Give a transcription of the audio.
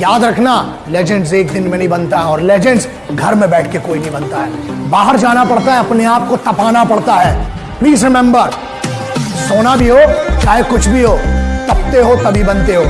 याद रखना लेजेंड्स एक दिन में नहीं बनता है और लेजेंड्स घर में बैठ के कोई नहीं बनता है। बाहर जाना पड़ता है, अपने आप को तपाना पड़ता है। प्लीज़ रिमेंबर सोना भी हो, चाहे कुछ भी हो, तपते हो तभी बनते हो।